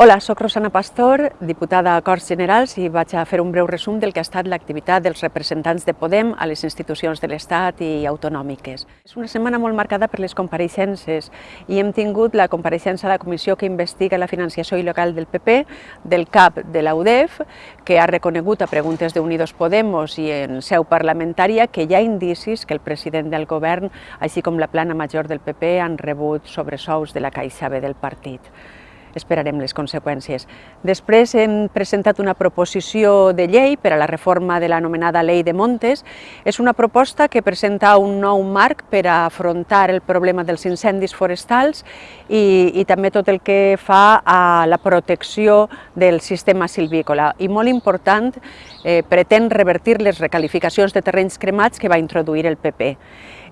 Hola, sóc Rosana Pastor, diputada a Corts Generals i vaig a fer un breu resum del que ha estat l'activitat dels representants de Podem a les institucions de l'Estat i autonòmiques. És una setmana molt marcada per les compareixences i hem tingut la compareixença de la comissió que investiga la financiació il·legal del PP, del CAP de la UDEF, que ha reconegut a preguntes d'Unidos Podemos i en seu parlamentària que hi ha indicis que el president del govern, així com la plana major del PP, han rebut sobresous de la Caixa B del partit esperarem les conseqüències. Després hem presentat una proposició de llei per a la reforma de l'anomenada Llei de Montes. És una proposta que presenta un nou marc per a afrontar el problema dels incendis forestals i, i també tot el que fa a la protecció del sistema silvícola. I molt important, eh, pretén revertir les recalificacions de terrenys cremats que va introduir el PP.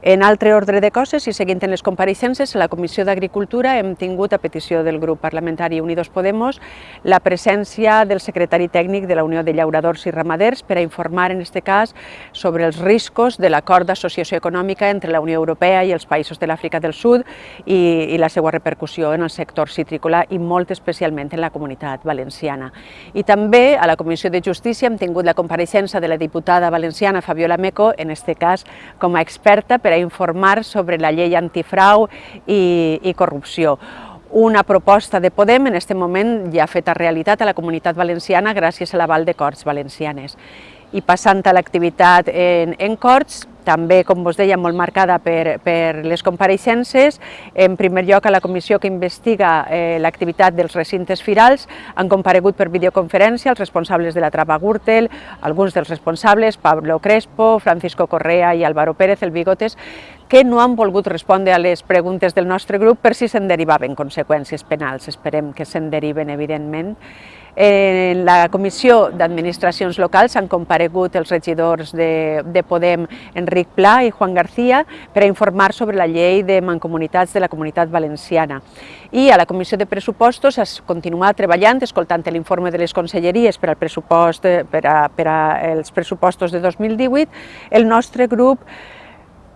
En altre ordre de coses i seguint en les compareixences, a la Comissió d'Agricultura hem tingut a petició del grup parlamentari Unidos Podemos la presència del secretari tècnic de la Unió de Llauradors i Ramaders per a informar en aquest cas sobre els riscos de l'acord d'associació econòmica entre la Unió Europea i els països de l'Àfrica del Sud i, i la seva repercussió en el sector citrícola i molt especialment en la comunitat valenciana. I també a la Comissió de Justícia hem tingut la compareixença de la diputada valenciana Fabiola Meco, en aquest cas com a experta per a informar sobre la llei antifrau i, i corrupció una proposta de Podem en aquest moment ja feta realitat a la comunitat valenciana gràcies a l'aval de Corts Valencianes. I passant a l'activitat en, en Corts, també, com vos deia, molt marcada per, per les compareixences. En primer lloc, a la comissió que investiga eh, l'activitat dels recintes firals han comparegut per videoconferència els responsables de la Trapa Gürtel, alguns dels responsables, Pablo Crespo, Francisco Correa i Álvaro Pérez, el Bigotes, que no han volgut respondre a les preguntes del nostre grup per si se'n derivaven conseqüències penals. Esperem que se'n deriven, evidentment. En la Comissió d'Administracions Locals han comparegut els regidors de, de Podem, Enric Pla i Juan García, per a informar sobre la llei de mancomunitats de la Comunitat Valenciana. I a la Comissió de Pressupostos es continua treballant, escoltant l'informe de les conselleries per, al pressupost, per, a, per a els pressupostos de 2018. El nostre grup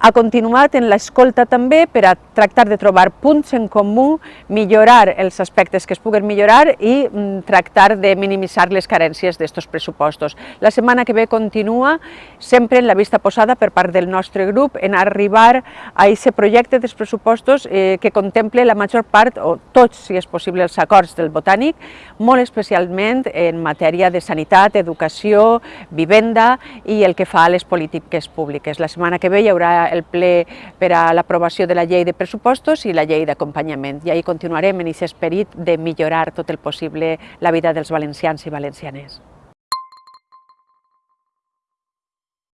ha continuat en l'escolta també per a tractar de trobar punts en comú, millorar els aspectes que es puguen millorar i mm, tractar de minimitzar les carències d'aquests pressupostos. La setmana que ve continua sempre en la vista posada per part del nostre grup en arribar a aquest projecte dels pressupostos eh, que contemple la major part, o tots, si és possible, els acords del Botànic, molt especialment en matèria de sanitat, educació, vivenda i el que fa a les polítiques públiques. La setmana que ve hi haurà el ple per a l'aprovació de la llei de pressupostos i la llei d'acompanyament. I ahir continuarem en aquest esperit de millorar tot el possible la vida dels valencians i valencianes.